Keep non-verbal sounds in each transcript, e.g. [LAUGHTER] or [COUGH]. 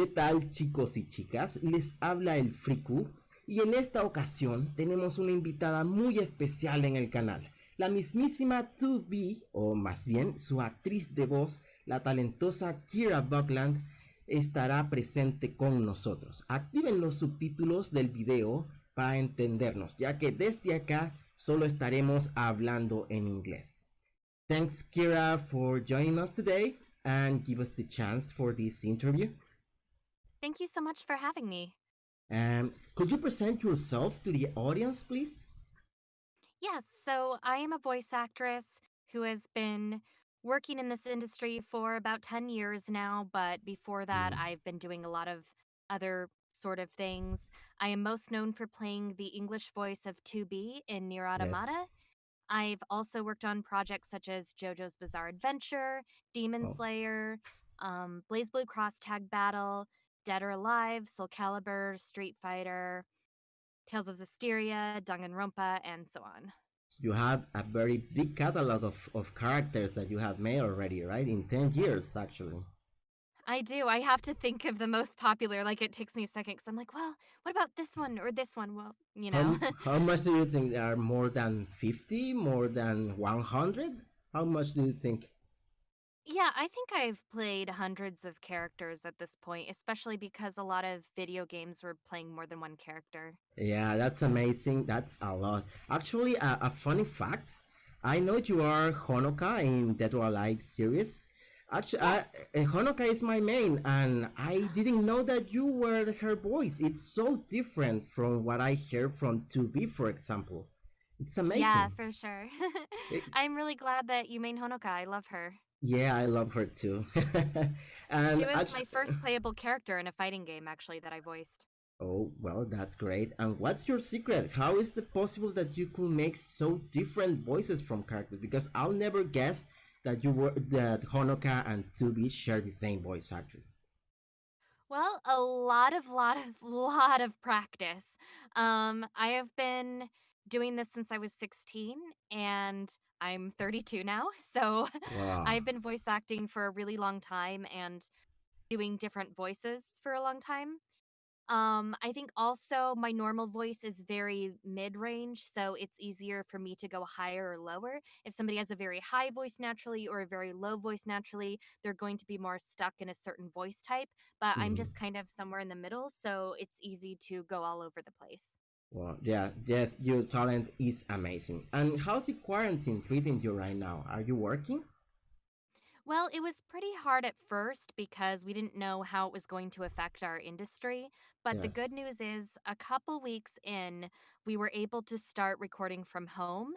¿Qué tal chicos y chicas? Les habla el Friku y en esta ocasión tenemos una invitada muy especial en el canal, la mismísima 2B, o más bien su actriz de voz, la talentosa Kira Buckland, estará presente con nosotros. Activen los subtítulos del video para entendernos, ya que desde acá solo estaremos hablando en inglés. Thanks Kira for joining us today and give us the chance for this interview. Thank you so much for having me. Um, could you present yourself to the audience, please? Yes, so I am a voice actress who has been working in this industry for about 10 years now, but before that, Mm, I've been doing a lot of other sort of things. I am most known for playing the English voice of 2B in Nier yes. I've also worked on projects such as JoJo's Bizarre Adventure, Demon Oh, Slayer, um, BlazBlue Cross Tag Battle, Dead or Alive, Soul Calibur, Street Fighter, Tales of Zestiria, Danganronpa, and so on. so you have a very big catalog of, of characters that you have made already, right? In 10 years, actually. I do. I have to think of the most popular. Like it takes me a second because I'm like, well, what about this one or this one? Well, you know. m- [LAUGHS] how much do you think there are more than 50, more than 100? How much do you think? Yeah, I think I've played hundreds of characters at this point, especially because a lot of video games were playing more than one character. Yeah, that's amazing. That's a lot. Actually, a, a funny fact. I know you are Honoka in Dead or Alive series. Actually, I, Yes. uh, Honoka is my main, and I didn't know that you were her voice. It's so different from what I hear from 2B, for example. It's amazing. Yeah, amazing. for sure. [LAUGHS] It- I'm really glad that you main Honoka. I love her. Yeah, I love her too. [LAUGHS] She was actu- my first playable character in a fighting game, actually, that I voiced. Oh, well, that's great. And what's your secret? How is it possible that you could make so different voices from characters? Because I'll never guess that you were that Honoka and 2B share the same voice actress. Well, a lot of lot of [LAUGHS] lot of practice. Um, I have been doing this since I was 16 and I'm 32 now. [LAUGHS] So Wow. I've been voice acting for a really long time and doing different voices for a long time. Um, I think also my normal voice is very mid-range, so it's easier for me to go higher or lower. If somebody has a very high voice naturally or a very low voice naturally, they're going to be more stuck in a certain voice type, but I'm Mhm. just kind of somewhere in the middle, so it's easy to go all over the place. Well, yeah, yes, your talent is amazing. And how's the quarantine treating you right now? Are you working? Well, it was pretty hard at first because we didn't know how it was going to affect our industry. But the Yes. good news is, a couple weeks in, we were able to start recording from home.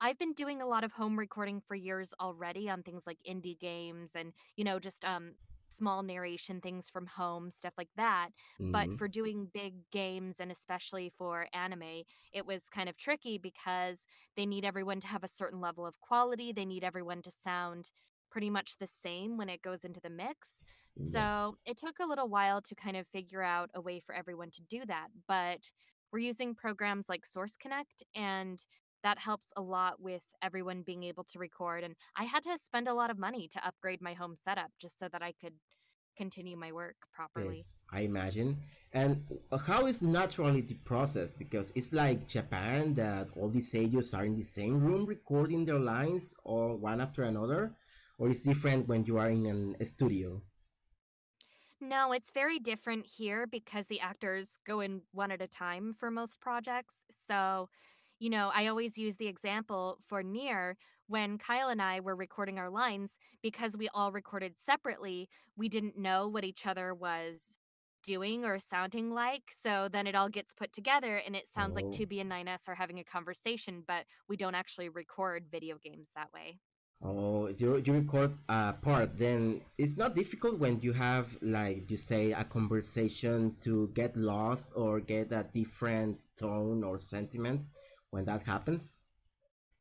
I've been doing a lot of home recording for years already on things like indie games and, you know, just um small narration things from home, stuff like that. But hmm for doing big games and especially for anime, it was kind of tricky because they need everyone to have a certain level of quality. They need everyone to sound pretty much the same when it goes into the mix. Yeah. So it took a little while to kind of figure out a way for everyone to do that. But we're using programs like Source Connect, and that helps a lot with everyone being able to record. And I had to spend a lot of money to upgrade my home setup just so that I could continue my work properly. Yes, I imagine. And uh, how is naturally the process? Because it's like Japan that all these seiyus are in the same room recording their lines all one after another, or it's different when you are in an, a studio. No, it's very different here because the actors go in one at a time for most projects. So, you know, I always use the example for Nier when Kyle and I were recording our lines because we all recorded separately, we didn't know what each other was doing or sounding like. So then it all gets put together and it sounds like Oh, 2B and 9S are having a conversation, but we don't actually record video games that way. oh, you you record a part, then it's not difficult when you have like you say a conversation to get lost or get a different tone or sentiment when that happens.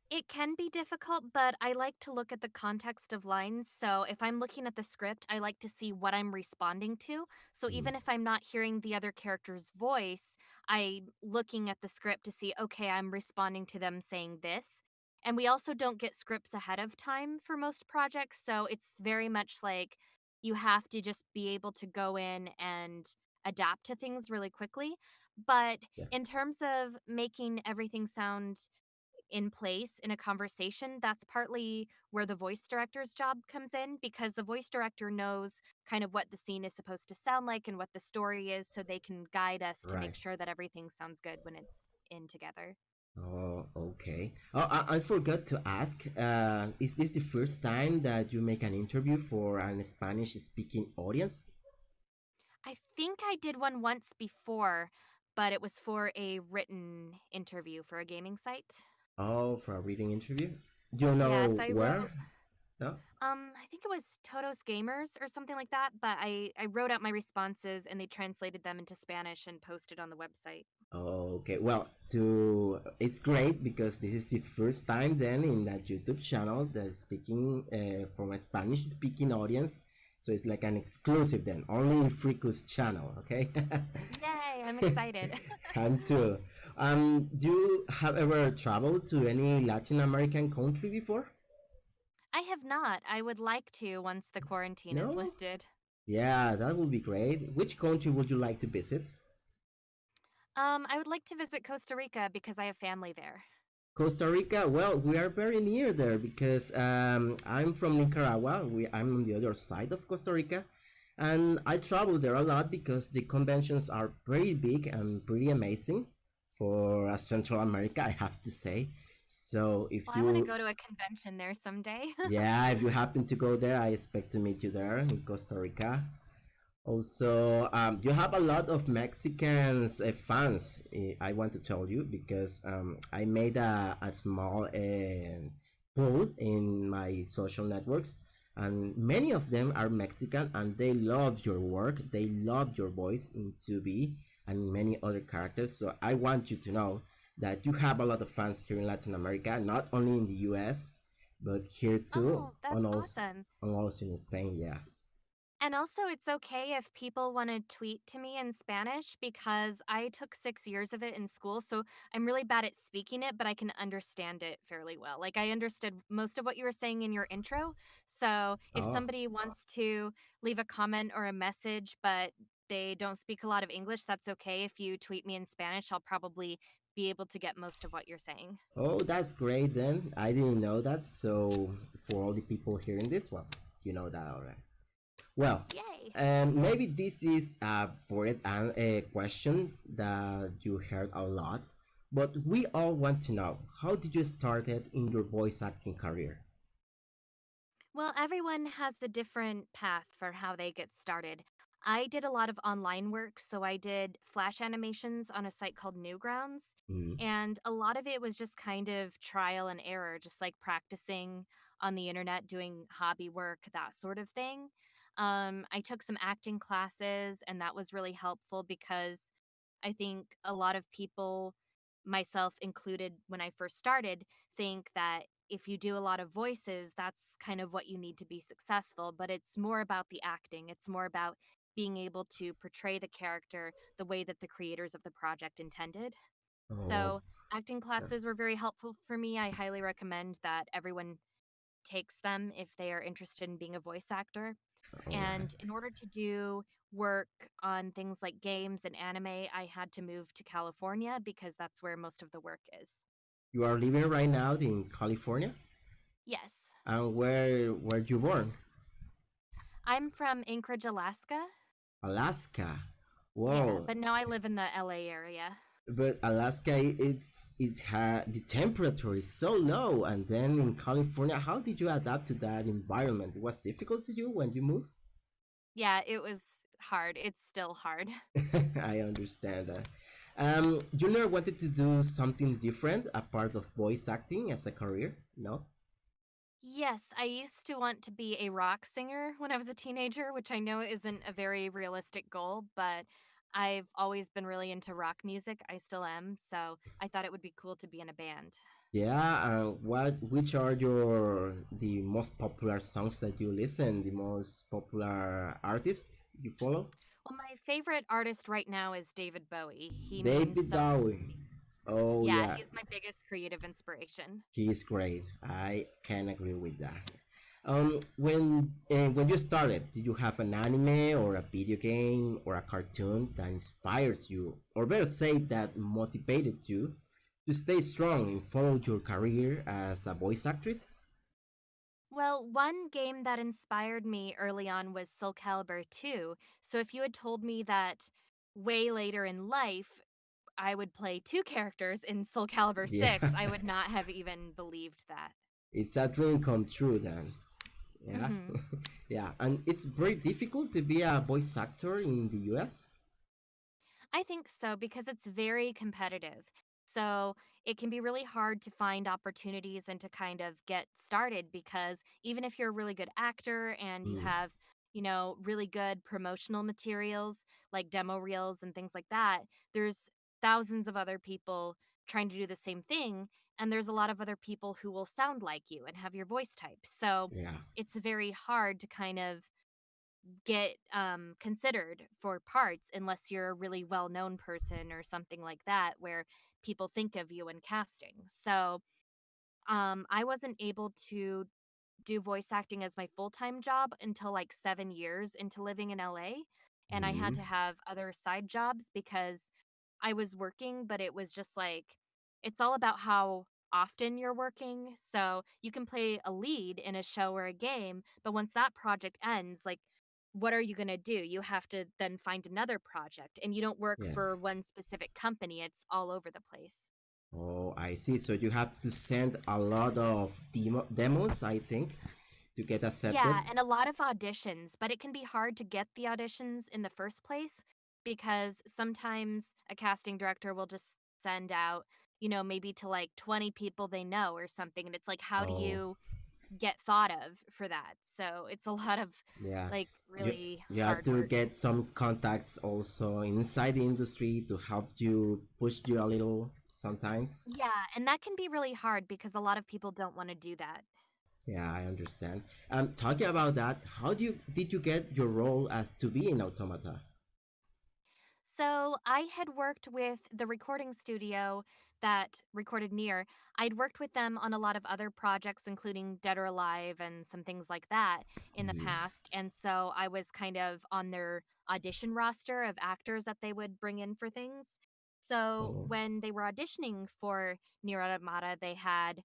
It can be difficult, but I like to look at the context of lines. So if I'm looking at the script, I like to see what I'm responding to. So Mm, even if I'm not hearing the other character's voice, I'm looking at the script to see, okay, I'm responding to them saying this. And we also don't get scripts ahead of time for most projects. So it's very much like you have to just be able to go in and adapt to things really quickly. But Yeah. in terms of making everything sound in place in a conversation, that's partly where the voice director's job comes in because the voice director knows kind of what the scene is supposed to sound like and what the story is so they can guide us to make sure that everything sounds good when it's in together. Oh, okay. Oh, I, I forgot to ask. Uh, is this the first time that you make an interview for an Spanish-speaking audience? I think I did one once before, but it was for a written interview for a gaming site. Oh, for a reading interview? Do you know Yes, I where? wrote No? um I think it was Todos Gamers or something like that, but I I wrote out my responses and they translated them into Spanish and posted on the website. Okay, well, to it's great because this is the first time then in that YouTube channel that's speaking uh, from a Spanish-speaking audience. So it's like an exclusive then, only in Friku's channel, okay? [LAUGHS] Yay, I'm excited. [LAUGHS] I'm too. Um, do you have ever traveled to any Latin American country before? I have not. I would like to once the quarantine is lifted. Yeah, that would be great. Which country would you like to visit? Um, I would like to visit Costa Rica because I have family there. Costa Rica, well, we are very near there because um, I'm from Nicaragua. We, I'm on the other side of Costa Rica, and I travel there a lot because the conventions are pretty big and pretty amazing for uh, Central America, I have to say. So if Well, I want to go to a convention there someday. [LAUGHS] yeah, if you happen to go there, I expect to meet you there in Costa Rica. Also, um, you have a lot of Mexicans uh, fans. eh, I want to tell you because um, I made a, a small uh, poll in my social networks, and many of them are Mexican, and they love your work. They love your voice in 2B and many other characters. So I want you to know that you have a lot of fans here in Latin America, not only in the U.S. but here too, oh, that's and also, awesome. and also in Spain. Yeah. And also, it's okay if people want to tweet to me in Spanish because I took six years of it in school. So I'm really bad at speaking it, but I can understand it fairly well. Like, I understood most of what you were saying in your intro. So if Oh. somebody wants to leave a comment or a message, but they don't speak a lot of English, that's okay. If you tweet me in Spanish, I'll probably be able to get most of what you're saying. Oh, that's great then. I didn't know that. So for all the people hearing this, well, you know that already. Well, um, maybe this is a bored an- a question that you heard a lot, but we all want to know how did you started in your voice acting career? Well, everyone has a different path for how they get started. I did a lot of online work, so I did flash animations on a site called Newgrounds, Mm, and a lot of it was just kind of trial and error, just like practicing on the internet, doing hobby work, that sort of thing. Um, I took some acting classes, and that was really helpful because I think a lot of people, myself included, when I first started, think that if you do a lot of voices, that's kind of what you need to be successful. But it's more about the acting, it's more about being able to portray the character the way that the creators of the project intended. Oh, So, acting classes were very helpful for me. I highly recommend that everyone takes them if they are interested in being a voice actor. Oh, right. And in order to do work on things like games and anime, I had to move to California because that's where most of the work is. You are living right now in California, Yes. and where were you born? I'm from Anchorage, Alaska. Alaska. Yeah, Whoa. but now I live in the LA area. But Alaska it's it's ha the temperature is so low, and then in California, how did you adapt to that environment? It was difficult to you when you moved. Yeah, it was hard. It's still hard. [LAUGHS] I understand that. Um, you never wanted to do something different apart of voice acting as a career, no? Yes, I used to want to be a rock singer when I was a teenager, which I know isn't a very realistic goal, but I've always been really into rock music. I still am, so I thought it would be cool to be in a band. Yeah. Uh, what? Which are your the most popular songs that you listen? The most popular artists you follow? Well, my favorite artist right now is David Bowie. He David means so much to Bowie. Oh Yeah, yeah. he's my biggest creative inspiration. He's great. I can agree with that. Um, when uh, when you started, did you have an anime or a video game or a cartoon that inspires you, or better say, that motivated you to stay strong and follow your career as a voice actress? Well, one game that inspired me early on was Soul Calibur 2. So if you had told me that way later in life I would play two characters in Soul Calibur Yeah, 6, I would [LAUGHS] not have even believed that. it's a dream come true then. Yeah, hmm [LAUGHS] yeah, and it's very difficult to be a voice actor in the US. I think so because it's very competitive. So it can be really hard to find opportunities and to kind of get started because even if you're a really good actor and you Mm, have, you know, really good promotional materials like demo reels and things like that, there's thousands of other people trying to do the same thing. And there's a lot of other people who will sound like you and have your voice type. So yeah, it's very hard to kind of get um, considered for parts unless you're a really well known person or something like that where people think of you in casting. So um, I wasn't able to do voice acting as my full time job until like seven years into living in LA. And I had to mm, have other side jobs because I was working, but it was just like, it's all about how often you're working. So you can play a lead in a show or a game, but once that project ends, like, what are you going to do? You have to then find another project, and you don't work for one specific company. It's all over the place. Oh, I see. So you have to send a lot of demo demos, I think, to get accepted. Yeah, and a lot of auditions, but it can be hard to get the auditions in the first place because sometimes a casting director will just send out, you know, maybe to like 20 people they know or something. And it's like, how do Oh, you get thought of for that? So it's a [LAUGHS] lot of yeah. like You really you have hard to work. get some contacts also inside the industry to help you push you a little sometimes. Yeah, and that can be really hard because a lot of people don't want to do that. Yeah, I understand. Um, talking about that, how do you did you get your role as 2B in Automata? So I had worked with the recording studio that recorded Nier. I'd worked with them on a lot of other projects, including Dead or Alive and some things like that in the Mhm. past. And so I was kind of on their audition roster of actors that they would bring in for things. So Oh, when they were auditioning for Nier Automata, they had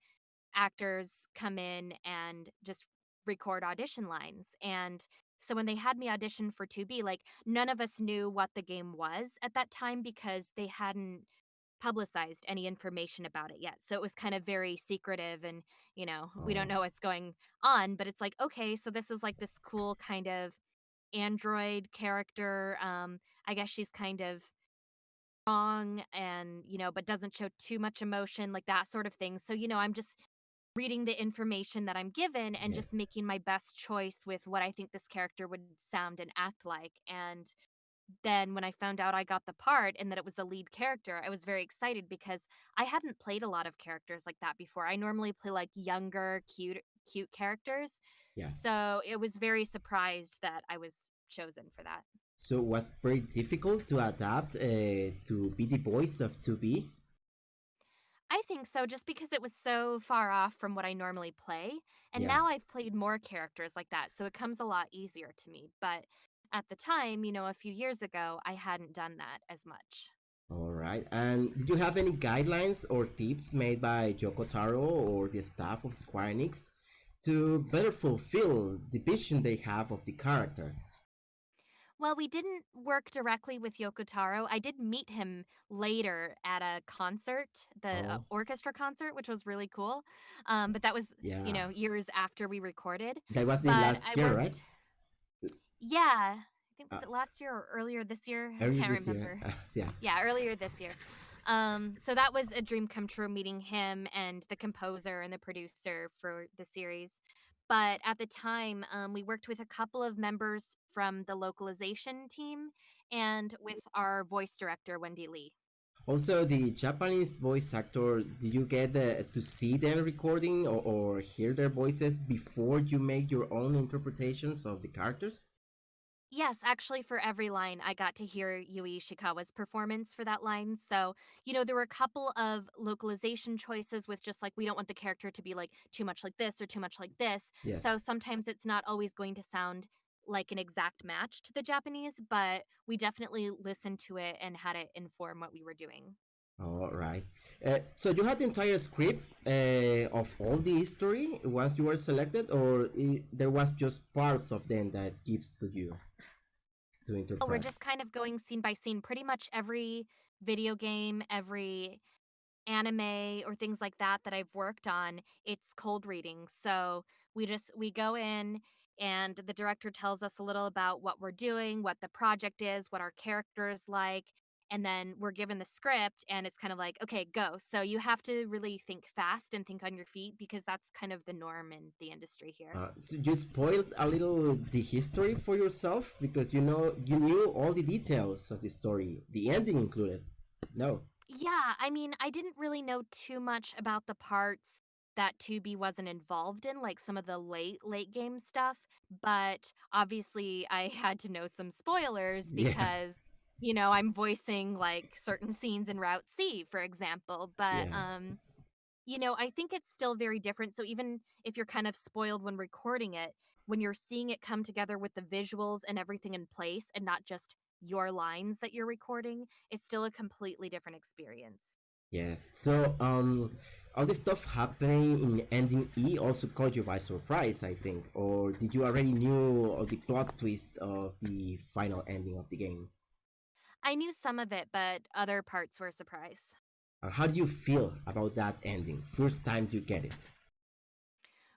actors come in and just record audition lines. And so when they had me audition for 2B, like none of us knew what the game was at that time because they hadn't publicized any information about it yet. So it was kind of very secretive and, you know, we don't oh, know what's going on, but it's like, okay, so this is like this cool kind of android character. Um, I guess she's kind of strong and, you know, but doesn't show too much emotion, like that sort of thing. So, you know, I'm just reading the information that I'm given and yeah. just making my best choice with what I think this character would sound and act like. And then when I found out I got the part and that it was the lead character, I was very excited because I hadn't played a lot of characters like that before. I normally play like younger, cute cute characters. Yeah. So it was very surprised that I was chosen for that. So it was very difficult to adapt uh, to be the voice of 2B. I think so, just because it was so far off from what I normally play. And Yeah. now I've played more characters like that, so it comes a lot easier to me. But at the time, you know, a few years ago, I hadn't done that as much. All right. And did you have any guidelines or tips made by Yoko Taro or the staff of Square Enix to better fulfill the vision they have of the character? Well, we didn't work directly with Yoko Taro. I did meet him later at a concert, the uh, Oh, orchestra concert, which was really cool. Um, but that was, you know, years after we recorded. That was the last I year, right? Yeah, I think Uh, was it last year or earlier this year? I can't remember. Uh, yeah. Yeah, earlier this year. Um, so that was a dream come true meeting him and the composer and the producer for the series. But at the time, um, we worked with a couple of members from the localization team and with our voice director, Wendy Lee. Also, the Japanese voice actor, do you get uh, to see them recording or, or hear their voices before you make your own interpretations of the characters? Yes, actually, for every line, I got to hear Yui Ishikawa's performance for that line. So, you know, there were a couple of localization choices with just like, we don't want the character to be like too much like this or too much like this. Yes. So sometimes it's not always going to sound like an exact match to the Japanese, but we definitely listened to it and had it inform what we were doing. All right. Uh, so you had the entire script uh, of all the history once you were selected, or i there was just parts of them that gives to you to Oh, we're just kind of going scene by scene. Pretty much every video game, every anime or things like that that I've worked on, it's cold reading. So we just we go in and the director tells us a little about what we're doing, what the project is, what our character is like, and then we're given the script and it's kind of like, okay, go. So you have to really think fast and think on your feet because that's kind of the norm in the industry here. Uh, so you spoiled a little the history for yourself because you know you knew all the details of the story, the ending included. No. Yeah, I mean, I didn't really know too much about the parts that 2B wasn't involved in, like some of the late, late game stuff, but obviously I [LAUGHS] had to know some spoilers because, you know, I'm voicing like certain scenes in Route C, for example. But Yeah. um, you know, I think it's still very different. So even if you're kind of spoiled when recording it, when you're seeing it come together with the visuals and everything in place and not just your lines that you're recording, it's still a completely different experience. Yes. So, um, all this stuff happening in ending E also caught you by surprise, I think, or did you already knew of the plot twist of the final ending of the game? I knew some of it, but other parts were a surprise. Uh, how do you feel about that ending? First time you get it.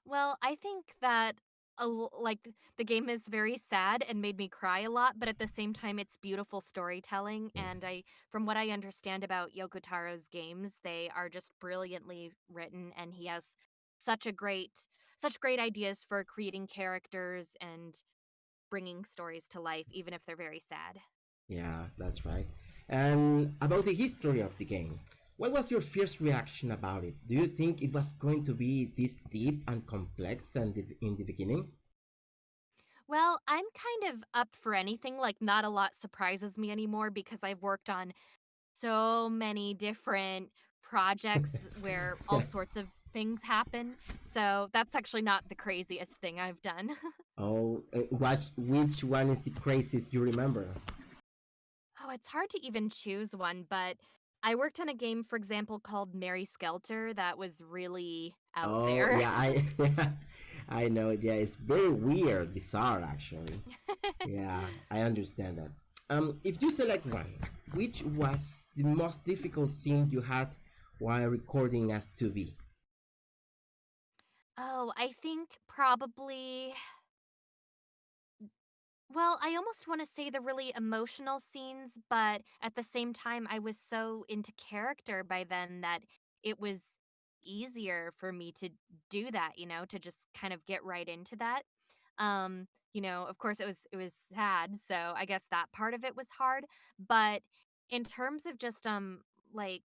Well, I think that a like the game is very sad and made me cry a lot, but at the same time it's beautiful storytelling Yeah. and I from what I understand about Yoko Taro's games, they are just brilliantly written and he has such a great such great ideas for creating characters and bringing stories to life even if they're very sad. Yeah, that's right. And about the history of the game, what was your first reaction about it? Do you think it was going to be this deep and complex and in the beginning? Well, I'm kind of up for anything, like not a lot surprises me anymore because I've worked on so many different projects where [LAUGHS] all sorts of things happen. So that's actually not the craziest thing I've done. [LAUGHS] Oh, uh, what, which one is the craziest you remember? Oh, it's hard to even choose one, but I worked on a game, for example, called Mary Skelter that was really out Oh, there. yeah, I [LAUGHS] I know. Yeah, it's very weird, bizarre actually. [LAUGHS] Yeah, I understand that. Um, if you select one, which was the most difficult scene you had while recording as 2B? oh, I think probably. Well, I almost want to say the really emotional scenes, but at the same time, I was so into character by then that it was easier for me to do that, you know, to just kind of get right into that. Um, you know, of course it was it was sad, so I guess that part of it was hard, but in terms of just um like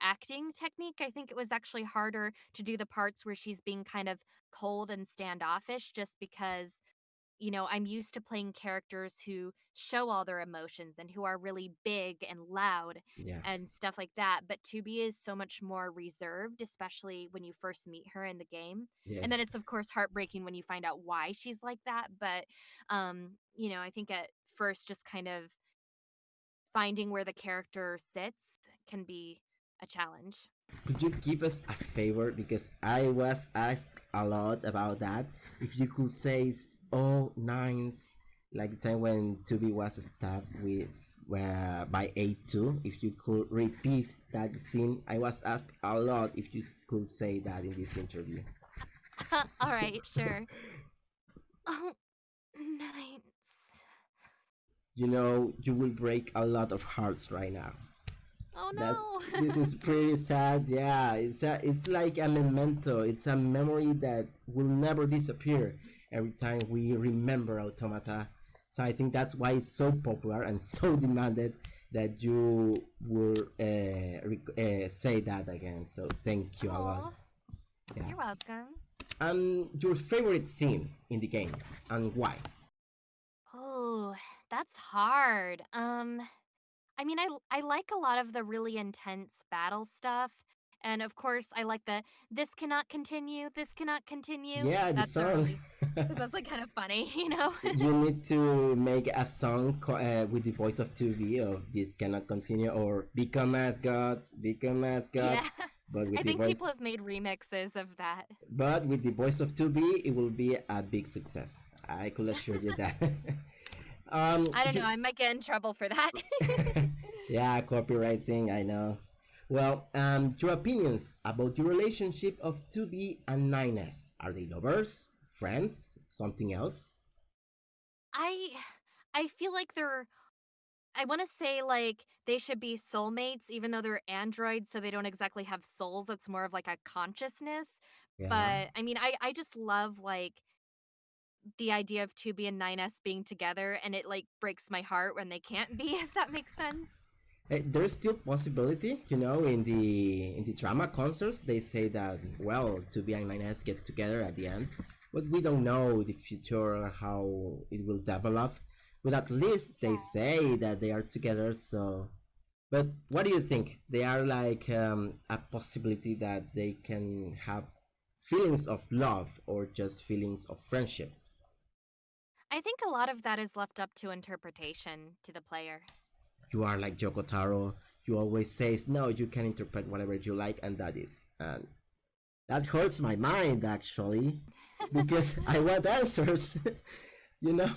acting technique, I think it was actually harder to do the parts where she's being kind of cold and standoffish just because you know, I'm used to playing characters who show all their emotions and who are really big and loud Yeah, and stuff like that. But 2B is so much more reserved, especially when you first meet her in the game. And then it's of course heartbreaking when you find out why she's like that. But um, you know, I think at first just kind of finding where the character sits can be a challenge. Could you give us a favor because I was asked a lot about that. If you could say all nines, like the time when 2B was stabbed with uh, by A2, if you could repeat that scene. I was asked a lot if you could say that in this interview. [LAUGHS] all right, sure. Oh, nines You know, you will break a lot of hearts right now. Oh That's no. [LAUGHS] this is pretty sad. Yeah, it's a, it's like a memento. It's a memory that will never disappear every time we remember Automata. So I think that's why it's so popular and so [LAUGHS] demanded that you will uh, uh, say that again. So thank you a lot. Yeah. you're welcome. Um, your favorite scene in the game and why? Oh, that's hard. Um, I mean, i i like a lot of the really intense battle stuff, and of course, I like the "this cannot continue, this cannot continue." Yeah, the That's a song. really that's like [LAUGHS] kind of funny, [LAUGHS] you know? you need to make a song uh, with the voice of 2B of this cannot continue or become as gods, become as gods." yeah. But [LAUGHS] with I the think voice, people have made remixes of that. but with the voice of 2B, it will be a big success. I could assure you that. um, I don't know. I might get in trouble for that. yeah, copywriting, I know. Well, um, your opinions about the relationship of 2B and 9S. Are they lovers, friends, something else? I I feel like they're I want to say like they should be soulmates even though they're androids so they don't exactly have souls. It's more of like a consciousness. Yeah. But I mean I I just love like the idea of 2B and 9S being together and it like breaks my heart when they can't be [LAUGHS] if that makes sense. Eh, there's still possibility, you know, in the in the drama concerts they say that well, 2B and 9S get together at the end, but we don't know the future how it will develop. But at least they say that they are together. So, but what do you think? They are like um, a possibility that they can have feelings of love or just feelings of friendship. I think a lot of that is left up to interpretation to the player. You are like Yoko Taro. You always says no. You can interpret whatever you like, and that is and that hurts my mind actually because I want answers. [LAUGHS] you know.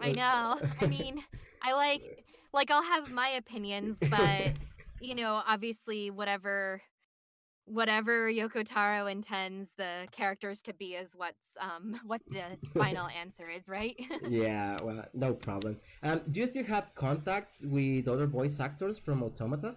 I know. I mean, I like like I'll have my opinions, but you know, obviously whatever whatever Yoko Taro intends the characters to be is what's um [LAUGHS] what the final [LAUGHS] answer is, right? [LAUGHS] yeah. Well, no problem. Um, do you still have contact with other voice actors from Automata?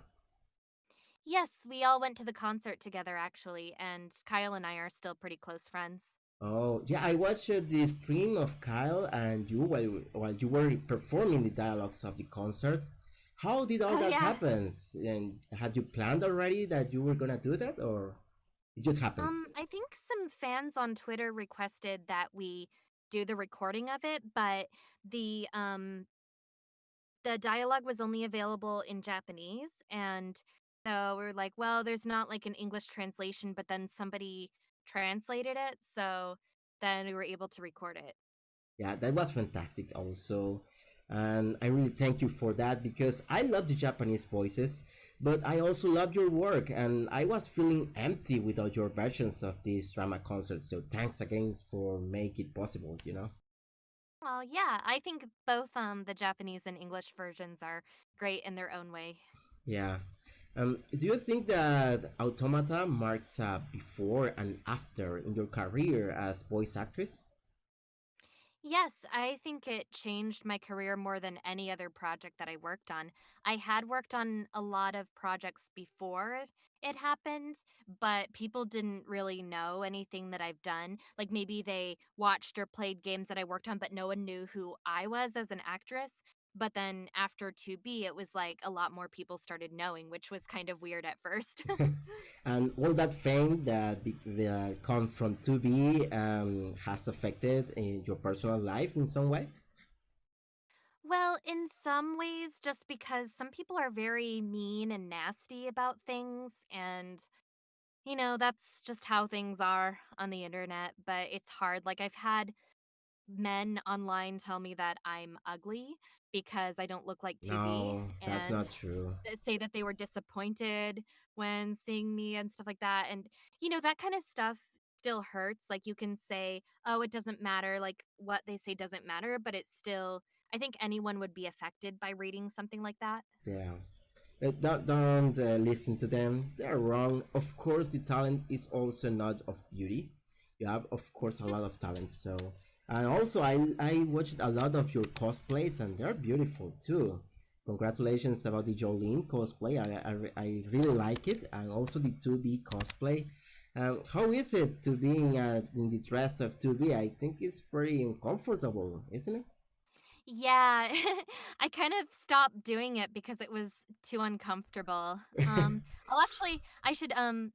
yes, we all went to the concert together actually, and Kyle and I are still pretty close friends. Oh, yeah, I watched uh, the stream of Kyle and you while, while you were performing the dialogues of the concert. How did all Oh that yeah. happen? And have you planned already that you were gonna do that, or it just happens? Um, I think some fans on Twitter requested that we do the recording of it, but the um the dialogue was only available in Japanese and so we were like, well, there's not like an English translation, but then somebody translated it, so then we were able to record it. Yeah, that was fantastic also. And I really thank you for that because I love the Japanese voices, but I also love your work and I was feeling empty without your versions of these drama concerts So thanks again for make it possible, you know? Well, yeah, I think both um the Japanese and English versions are great in their own way. Yeah. Um, do you think that Automata marks a before and after in your career as voice actress? Yes, I think it changed my career more than any other project that I worked on. I had worked on a lot of projects before it happened, but people didn't really know anything that I've done. Like maybe they watched or played games that I worked on, but no one knew who I was as an actress. But then after 2B, it was like a lot more people started knowing, which was kind of weird at first. [LAUGHS] and all that fame that, that come from 2B um, has affected in your personal life in some way? Well, in some ways, just because some people are very mean and nasty about things, and you know, that's just how things are on the internet. But it's hard. Like, I've had men online tell me that I'm ugly because I don't look like 2B, No, that's not true. say that they were disappointed when seeing me and stuff like that. And, you know, that kind of stuff still hurts. Like, you can say, oh, it doesn't matter. Like, what they say doesn't matter, but it's still, I think anyone would be affected by reading something like that. Yeah. Don't don't uh, listen to them. They're wrong. Of course, the talent is also not of beauty. You have, of course, a lot of talent. So, and also, I I watched a lot of your cosplays, and they're beautiful too. Congratulations about the Jolyne cosplay. I, I, I really like it, and also the 2B cosplay. Um, how is it to being uh, in the dress of 2B? I think it's pretty uncomfortable, isn't it? Yeah, [LAUGHS] I kind of stopped doing it because it was too uncomfortable. [LAUGHS] Um, I'll actually, I should um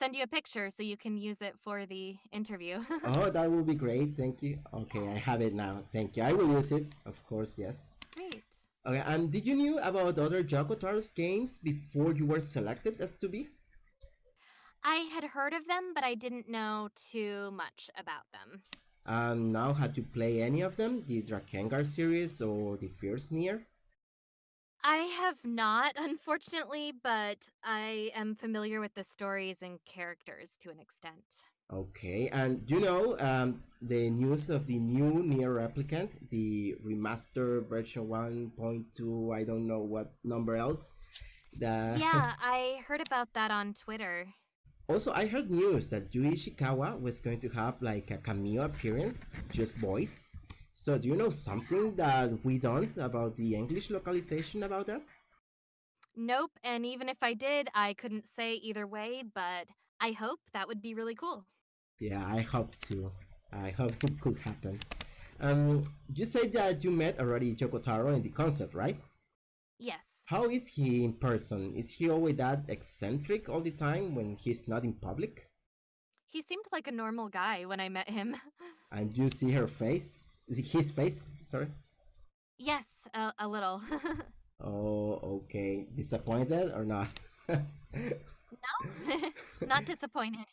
send you a picture so you can use it for the interview. oh, [LAUGHS] that would be great. Thank you. Okay, I have it now. Thank you. I will use it, of course. Yes. Great. Okay, and did you knew about other Yoko Taro's games before you were selected as 2B? I had heard of them, but I didn't know too much about them. Um, now, have you played any of them? The Drakengard series or the Fierce Nier? I have not, [LAUGHS] unfortunately, but I am familiar with the stories and characters to an extent. Okay, and you know um, the news of the new Nier Replicant, the remaster version 1.2, I don't know what number else. The... Yeah, [LAUGHS] I heard about that on Twitter. Also, I heard news that Yui Ishikawa was going to have like a cameo appearance, just voice. So do you know something that we don't about the English localization about that? Nope, and even if I did, I couldn't say either way, but I hope that would be really cool. Yeah, I hope too. I hope [LAUGHS] it could happen. Um, you said that you met already Yoko Taro in the concert, right? Yes. How is he in person? Is he always that eccentric all the time when he's not in public? He seemed like a normal guy when I met him. [LAUGHS] and you see her face? Is it his face? Sorry. Yes, a, a little. [LAUGHS] oh, okay. Disappointed or not? no, [LAUGHS] not disappointed.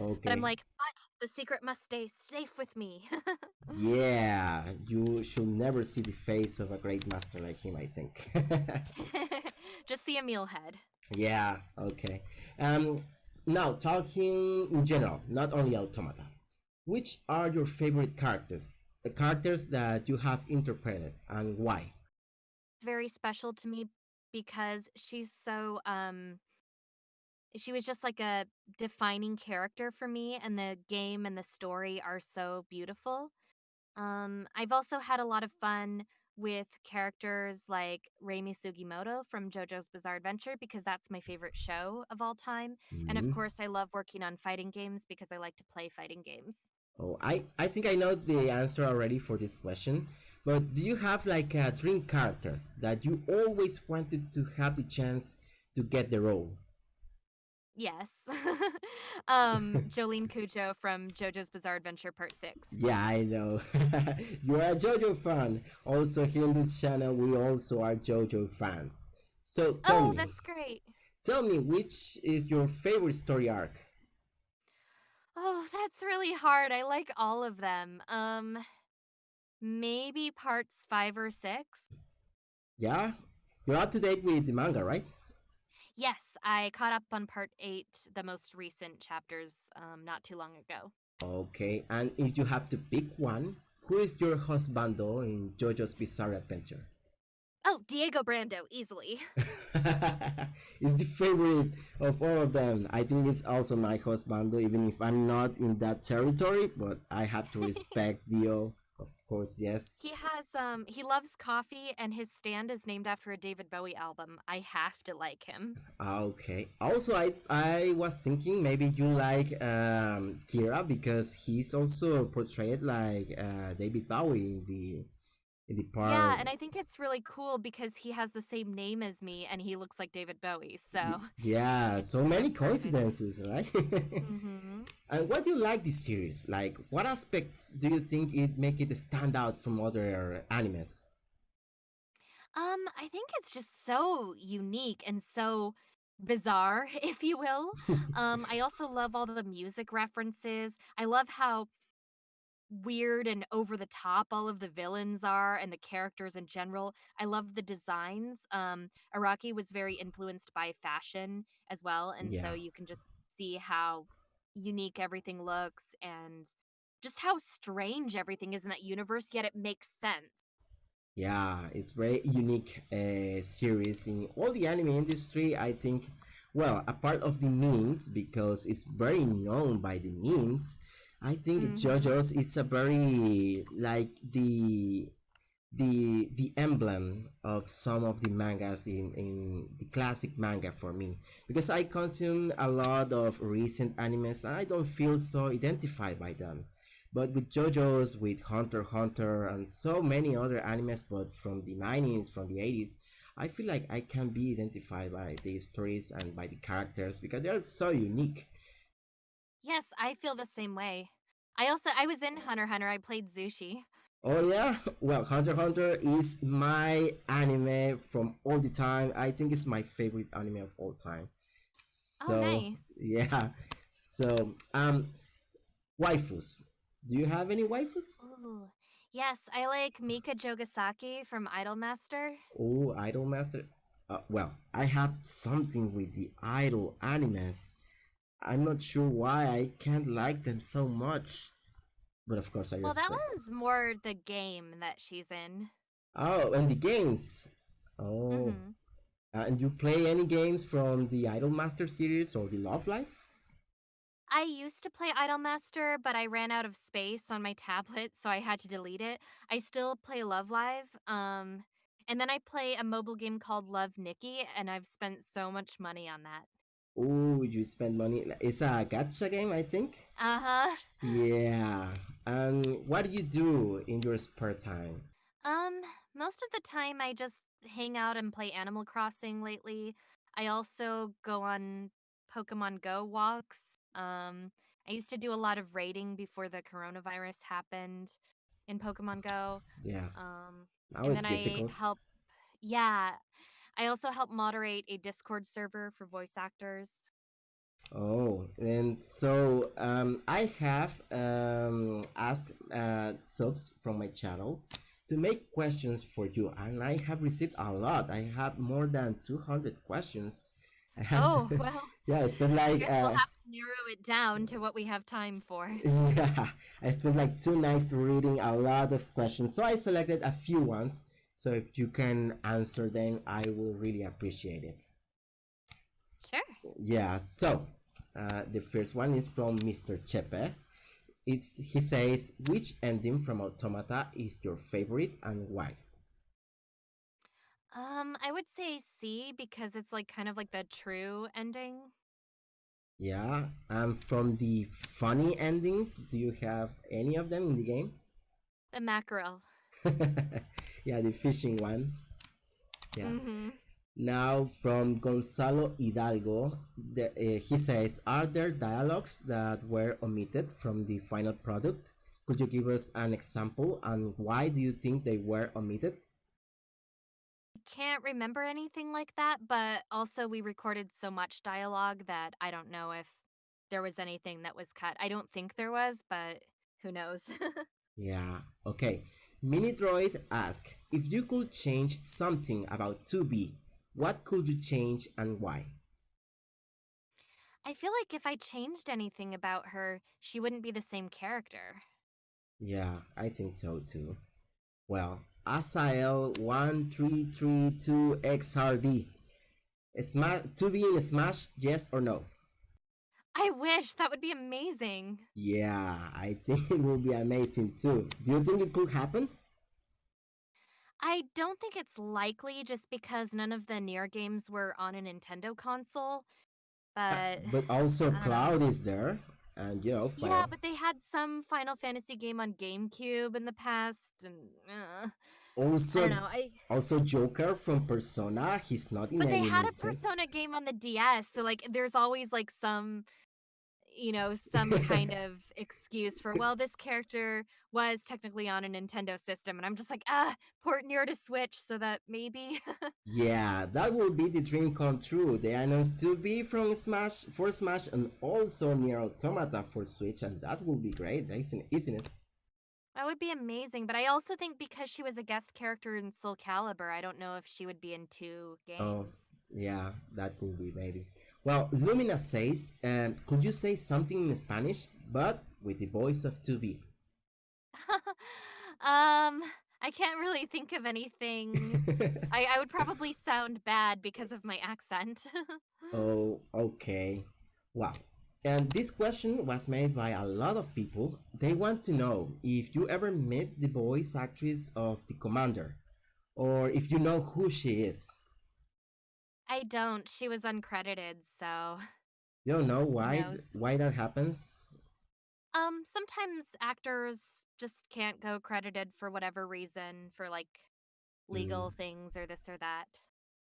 Okay. But I'm like, but the secret must stay safe with me. [LAUGHS] yeah, you should never see the face of a great master like him, I think. Just the Emil head. Yeah, okay. Um, now, talking in general, not only Automata, which are your favorite characters? The characters that you have interpreted and why? Very special to me because she's so um she was just like a defining character for me and the game and the story are so beautiful. Um I've also had a lot of fun with characters like Reimi Sugimoto from JoJo's Bizarre Adventure because that's my favorite show of all time. Mm-hmm. And of mm-hmm. course, I love working on fighting games because I like to play fighting games. Oh, I, I think I know the answer already for this question. But do you have like a dream character that you always wanted to have the chance to get the role? Yes. [LAUGHS] um, Jolyne Cujoh from JoJo's Bizarre Adventure Part 6. Yeah, I know. [LAUGHS] you are a JoJo fan. Also, here on this channel, we also are JoJo fans. So tell oh, me. that's great. Tell me, which is your favorite story arc? Oh, that's really hard. I like all of them. Um, maybe parts five or six. Yeah? You're up to date with the manga, right? Yes, I caught up on part eight, the most recent chapters, um, not too long ago. Okay, and if you have to pick one, who is your husbando in JoJo's Bizarre Adventure? Oh, Diego Brando, easily. [LAUGHS] it's the favorite of all of them. I think it's also my husbando, even if I'm not in that territory, but I have to respect [LAUGHS] Dio of course, yes. He has um he loves coffee and his stand is named after a David Bowie album. I have to like him. Ah, okay. Also I I was thinking maybe you like um Kira because he's also portrayed like uh David Bowie in the in the part. Yeah, and I think it's really cool because he has the same name as me and he looks like David Bowie. So [LAUGHS] Yeah, so many coincidences, right? [LAUGHS] mm-hmm. And what do you like this series? Like what aspects do you think it make it stand out from other animes? Um, I think it's just so unique and so bizarre, [LAUGHS] if you will. um, I also love all the music references. I love how weird and over the top all of the villains are and the characters in general. I love the designs. Um, Araki was very influenced by fashion as well, and yeah. so you can just see how unique everything looks and just how strange everything is in that universe. Yet it makes sense. Yeah, it's very unique uh, series in all the anime industry. I think, well, a part of the memes because it's very known by the memes I think mm-hmm. JoJo's is a very like the the the emblem of some of the mangas in in the classic manga for me because I consume a lot of recent animes and I don't feel so identified by them. But with JoJo's, with Hunter Hunter, and so many other animes, but from the 90s, from the 80s, I feel like I can be identified by the stories and by the characters because they are so unique Yes, I feel the same way. I also I was in Hunter Hunter. I played Zushi. Oh yeah, [LAUGHS] well, Hunter Hunter is my anime from all the time. I think it's my favorite anime of all time. Oh, So nice. [LAUGHS] yeah, so um, waifus. Do you have any waifus? Ooh. Yes, I like Mika Jogasaki from Idolmaster. Oh, Idolmaster. Uh, well, I have something with the idol animes. I'm not sure why I can't like them so much, but of course I Well, that one's more the game that she's in. Oh, and the games. Oh, hmm uh, and you play any games from the Idolmaster series or the Love Live? I used to play Idolmaster, but I ran out of space on my [LAUGHS] tablet, so I had to delete it. I still play Love Live. Um, and then I play a mobile game called Love Nikki, and I've spent so much money on that. Oh, you spend money. It's a gacha game, I think. Uh huh. Yeah. And what do you do in your spare time? Um, most of the time I just hang out and play Animal Crossing lately. I also go on Pokemon Go walks. Um, I used to do a lot of raiding before the coronavirus happened in Pokemon Go. Yeah, Um, that and was then I help, yeah, I also help moderate a Discord server for voice actors. Oh, and so um, I have um, asked uh, subs from my channel to make questions for you, and I have received a lot. I have more than 200 questions. [LAUGHS] I Oh, to, well, [LAUGHS] yeah, I spent I like guess we'll uh, have to narrow it down to what we have time for. [LAUGHS] yeah, I spent like two nights reading a lot of questions, so I selected a few ones. So if you can answer them, I will really appreciate it. Sure. Yeah, so uh, the first one is from Mr. Chepe. It's he says, which ending from Automata is your favorite and why? Um, I would say C because it's like kind of like the true ending. Yeah, and from the funny endings, do you have any of them in the game? The mackerel. [LAUGHS] yeah, the fishing one. Yeah. Mm-hmm. Now from Gonzalo Hidalgo, the, uh, he says, "Are there dialogues that were omitted from the final product? Could you give us an example and why do you think they were omitted?" I can't remember anything like that, but also we recorded so much dialogue that I don't know if there was anything that was cut. I don't think there was, but who knows? [LAUGHS] Yeah. Okay. Minidroid ask if you could change something about 2B, what could you change and why? I feel like if I changed anything about her, she wouldn't be the same character. Yeah, I think so too. Well, Asael 1332XRD. Smash 2B in Smash, yes or no? I wish that would be amazing. Yeah, I [LAUGHS] think it will be amazing too. Do you think it could happen? I don't think it's likely just because none of the Nier games were on a Nintendo console. Uh, But but also I know. Cloud is there, and you know, yeah, but they had some Final Fantasy game on GameCube in the past, and uh, I Also, don't know. I also Joker from Persona. He's not in but they had a Persona game on the DS, so like there's always like some you know some kind [LAUGHS] of excuse for well this character was technically on a Nintendo system and I'm just like ah port Nier to Switch so that maybe Yeah, that will be the dream come true. They announced 2B from Smash for Smash and also Nier Automata for Switch, and that would be great, isn't isn't it? that would be amazing but I also think because she was a guest character in Soul Calibur I don't know if she would be in two games Oh, Yeah, that could be maybe. Well, Lumina says, um, could you say something in Spanish, but with the voice of 2B? [LAUGHS] um I can't really think of anything [LAUGHS] I, I would probably sound bad because of my accent [LAUGHS] oh, okay. Wow. And this question was made by a lot of people. They want to know if you ever met the voice actress of the commander, or if you know who she is. I don't. She was uncredited, so You don't know [LAUGHS] why why that happens? um sometimes actors just can't go credited for whatever reason for like legal things or this or that.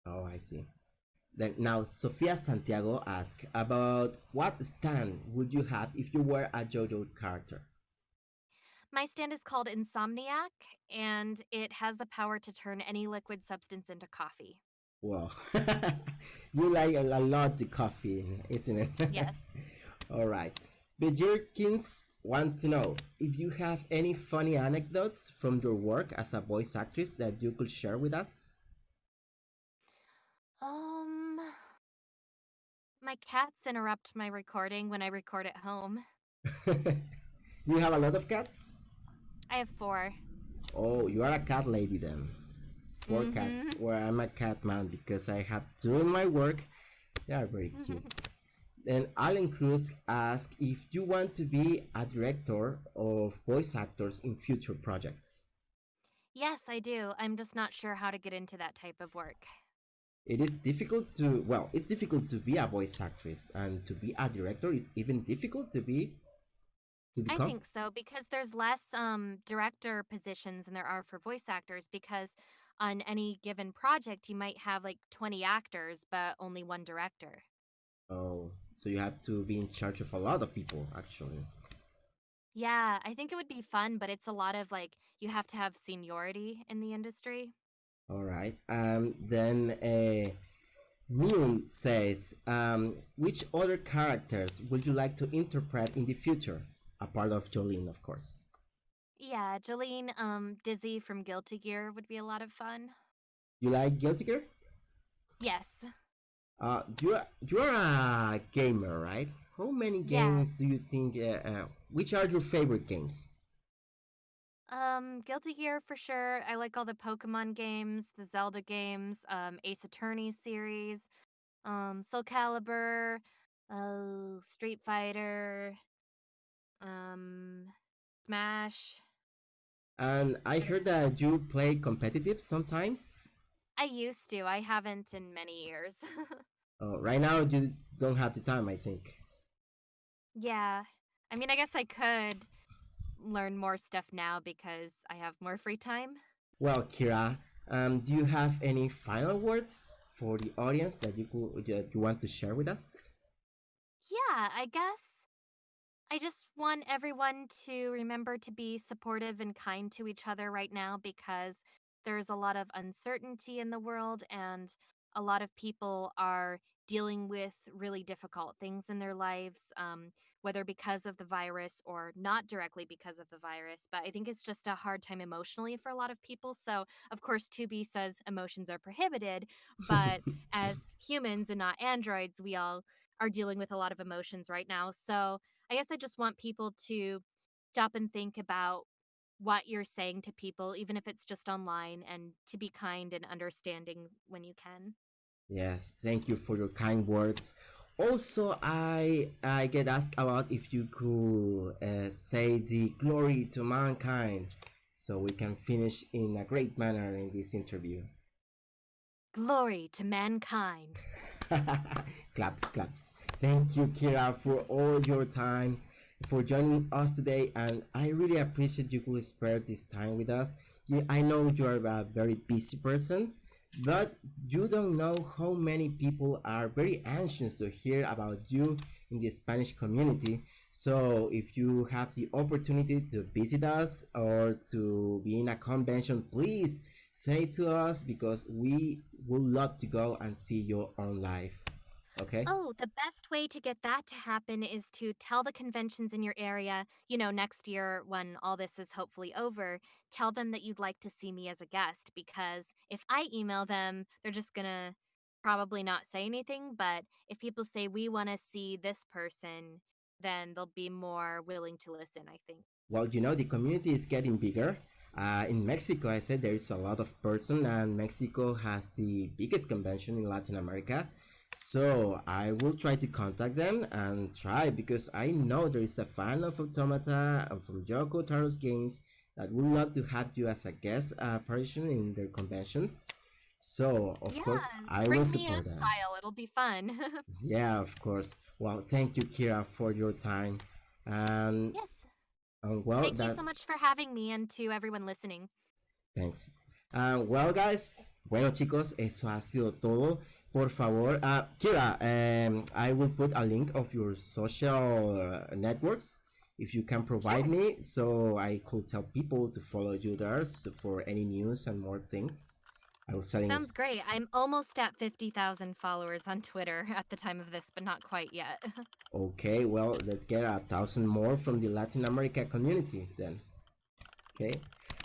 Oh, I see. Then now Sofia Santiago asks about what stand would you have if you were a JoJo character? My stand is called Insomniac, and it has the power to turn any liquid substance into coffee. Wow, [LAUGHS] you like a lot the coffee, isn't it? [LAUGHS] Yes. All right. The Jerkins want to know if you have any funny anecdotes from your work as a voice actress that you could share with us. Um, my cats interrupt my recording when I record at home. [LAUGHS] you have a lot of cats? I have four. Oh, you are a cat lady then. 4 mm -hmm. Well, I'm a cat man because I have two in my work. They are very cute. then Alan Cruz asked if you want to be a director of voice actors in future projects. Yes, I do. I'm just not sure how to get into that type of work. It is difficult to, well, it's difficult to be a voice actress, and to be a director is even difficult to be. To I think so because there's less um, director positions than there are for voice actors. Because on any given project, you might have like 20 actors, but only one director. Oh, so you have to be in charge of a lot of people, actually. Yeah, I think it would be fun, but it's a lot of like you have to have seniority in the industry. All right. Um, then uh, Moon says, um, which other characters would you like to interpret in the future? A part of Jolyne, of course. Yeah, Jolyne, um, Dizzy from Guilty Gear would be a lot of fun. You like Guilty Gear? Yes. Uh, you're you're a gamer, right? How many games yeah. do you think? Uh, uh, which are your favorite games? Um, Guilty Gear for sure. I like all the Pokemon games, the Zelda games, um, Ace Attorney series, um, Soul Calibur, uh, Street Fighter, um, Smash. And I heard that you play competitive sometimes. I used to. I haven't in many years. [LAUGHS] oh, right now you don't have the time, I think. Yeah. I mean, I guess I could learn more stuff now because I have more free time. Well, Kira, um, do you have any final words for the audience that you could that you want to share with us? Yeah, I guess I just want everyone to remember to be supportive and kind to each other right now because there's a lot of uncertainty in the world and a lot of people are dealing with really difficult things in their lives, um, whether because of the virus or not directly because of the virus. But I think it's just a hard time emotionally for a lot of people. So, of course, 2B says emotions are prohibited, but [LAUGHS] as humans and not androids, we all are dealing with a lot of emotions right now. So, I guess I just want people to stop and think about what you're saying to people, even if it's just online, and to be kind and understanding when you can. Yes, thank you for your kind words. Also, I I get asked a lot if you could uh, say the glory to mankind, so we can finish in a great manner in this interview. Glory to mankind. [LAUGHS] claps, claps. Thank you, Kira, for all your time for joining us today and I really appreciate you could spare this time with us. You, I know you are a very busy person, but you don't know how many people are very anxious to hear about you in the Spanish community. So if you have the opportunity to visit us or to be in a convention, please say to us because we would love to go and see your own life. Okay. Oh, the best way to get that to happen is to tell the conventions in your area, you know, next year when all this is hopefully over, tell them that you'd like to see me as a guest because if I email them, they're just going to probably not say anything. But if people say, we want to see this person, then they'll be more willing to listen, I think. Well, you know, the community is getting bigger. Uh, in Mexico, I said there is a lot of person, and Mexico has the biggest convention in Latin America. So I will try to contact them and try because I know there is a fan of Automata and from Yoko Taro's games that would love to have you as a guest apparition in their conventions. So of yeah, course I will support that. File. It'll be fun. [LAUGHS] yeah, of course. Well, thank you, Kira, for your time. And yes. Um, well, thank that... you so much for having me and to everyone listening. Thanks. Uh, well, guys, bueno chicos, eso ha sido todo. por favor, uh, Kira, um, I will put a link of your social networks if you can provide sure. me so I could tell people to follow you there for any news and more things. I was setting Sounds great. I'm almost at 50,000 followers on Twitter [LAUGHS] at the time of this, but not quite yet. [LAUGHS] okay, well, let's get a thousand more from the Latin America community then. Okay.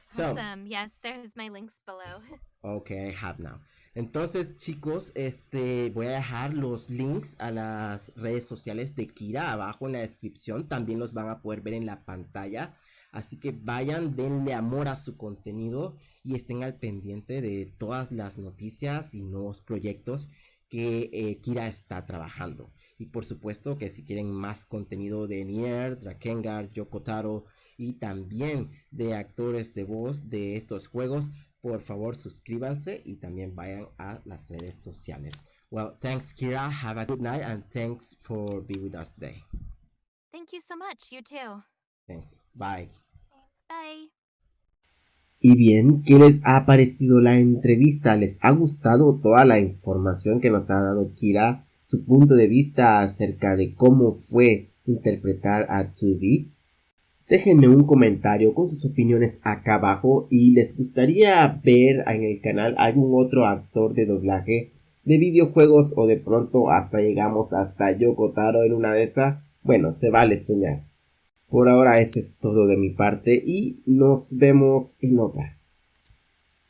So, awesome. Yes, there's my links below. [LAUGHS] okay, I have now. Entonces, chicos, este voy a dejar los links a las redes sociales de Kira abajo en la descripción. También los van a poder ver en la pantalla. Así que vayan, denle amor a su contenido y estén al pendiente de todas las noticias y nuevos proyectos que eh, Kira está trabajando. Y por supuesto que si quieren más contenido de Nier, Drakengard, Yokotaro y también de actores de voz de estos juegos, por favor suscríbanse y también vayan a las redes sociales. Well, thanks Kira, have a good night and thanks for being with us today. Thank you so much, you too. Thanks. Bye. Bye. Y bien, ¿qué les ha parecido la entrevista? ¿Les ha gustado toda la información que nos ha dado Kira? Su punto de vista acerca de cómo fue interpretar a 2 Déjenme un comentario con sus opiniones acá abajo y les gustaría ver en el canal algún otro actor de doblaje de videojuegos o de pronto hasta llegamos hasta Yokotaro en una de esas. Bueno, se vale soñar. Por ahora eso es todo de mi parte y nos vemos en otra.